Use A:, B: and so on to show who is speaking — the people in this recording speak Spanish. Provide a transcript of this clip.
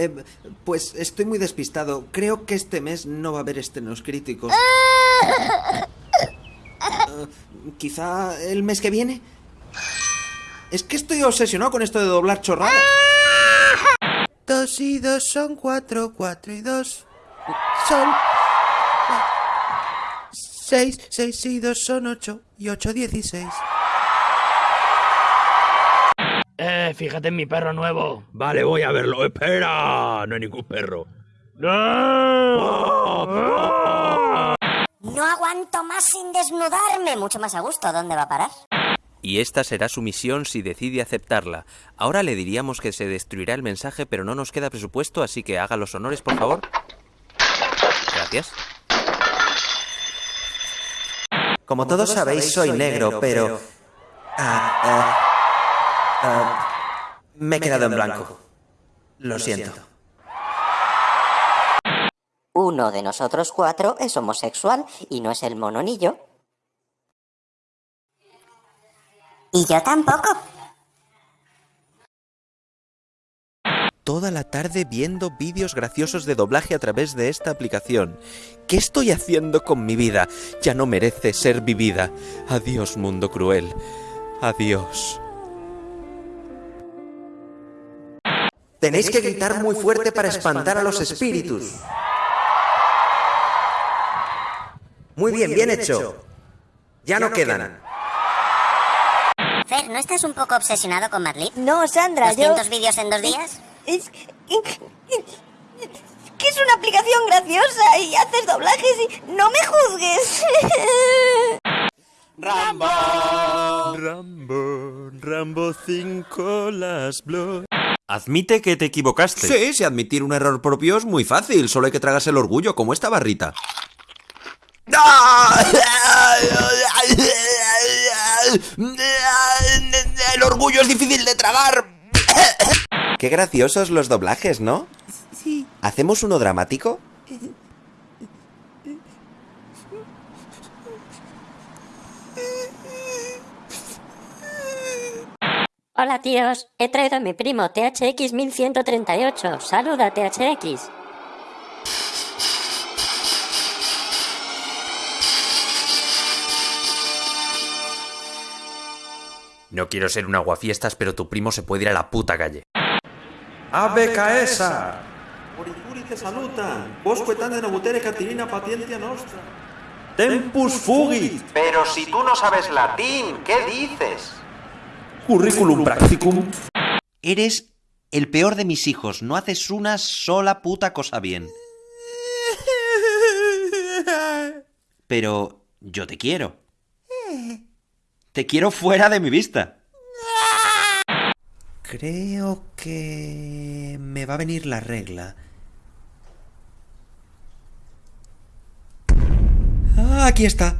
A: Eh, pues estoy muy despistado. Creo que este mes no va a haber estrenos críticos. Eh, Quizá el mes que viene. Es que estoy obsesionado con esto de doblar chorradas. Dos y dos son cuatro, cuatro y dos son seis, seis y dos son ocho y ocho dieciséis.
B: Fíjate en mi perro nuevo.
C: Vale, voy a verlo. Espera, no hay ningún perro.
D: No aguanto más sin desnudarme. Mucho más a gusto. ¿Dónde va a parar?
E: Y esta será su misión si decide aceptarla. Ahora le diríamos que se destruirá el mensaje, pero no nos queda presupuesto, así que haga los honores, por favor. Gracias.
A: Como todos sabéis, soy negro, pero... Ah, ah, ah, me he quedado en blanco. Lo siento.
D: Uno de nosotros cuatro es homosexual y no es el mononillo. Y yo tampoco.
E: Toda la tarde viendo vídeos graciosos de doblaje a través de esta aplicación. ¿Qué estoy haciendo con mi vida? Ya no merece ser vivida. Adiós, mundo cruel. Adiós.
A: Tenéis que gritar muy fuerte para espantar a los espíritus. Muy bien, bien hecho. Ya no quedan.
D: Fer, ¿no estás un poco obsesionado con Madlib?
F: No, Sandra, yo...
D: ¿200 vídeos en dos días?
F: Es que es una aplicación graciosa y haces doblajes y no me juzgues.
A: Rambo.
C: Rambo, Rambo 5 las blood.
E: Admite que te equivocaste.
A: Sí, si admitir un error propio es muy fácil, solo hay que tragarse el orgullo, como esta barrita. El orgullo es difícil de tragar. Qué graciosos los doblajes, ¿no?
F: Sí.
A: ¿Hacemos uno dramático?
D: Hola tíos, he traído a mi primo THX 1138. Saluda THX.
E: No quiero ser un aguafiestas, pero tu primo se puede ir a la puta calle.
A: Ave Caesar! Oricuri te salutan! Bosque tan de nobutere catilina patientia nostra. Tempus fugit!
G: Pero si tú no sabes latín, ¿qué dices?
A: currículum practicum.
H: Eres el peor de mis hijos, no haces una sola puta cosa bien. Pero yo te quiero. Te quiero fuera de mi vista.
A: Creo que me va a venir la regla. Ah, aquí está.